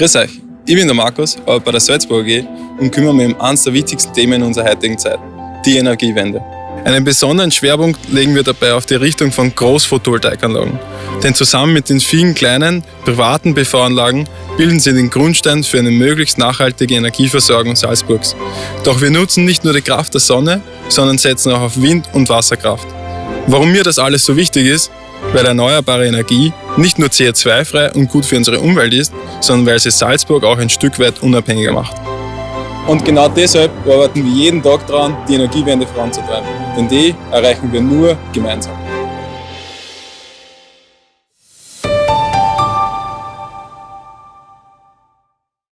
Grüß euch, ich bin der Markus, arbeite bei der Salzburg AG und kümmere mich um eines der wichtigsten Themen in unserer heutigen Zeit, die Energiewende. Einen besonderen Schwerpunkt legen wir dabei auf die Richtung von Großphotovoltaikanlagen. Denn zusammen mit den vielen kleinen, privaten PV-Anlagen bilden sie den Grundstein für eine möglichst nachhaltige Energieversorgung Salzburgs. Doch wir nutzen nicht nur die Kraft der Sonne, sondern setzen auch auf Wind- und Wasserkraft. Warum mir das alles so wichtig ist? Weil erneuerbare Energie nicht nur CO2-frei und gut für unsere Umwelt ist, sondern weil sie Salzburg auch ein Stück weit unabhängiger macht. Und genau deshalb arbeiten wir jeden Tag daran, die Energiewende voranzutreiben. Denn die erreichen wir nur gemeinsam.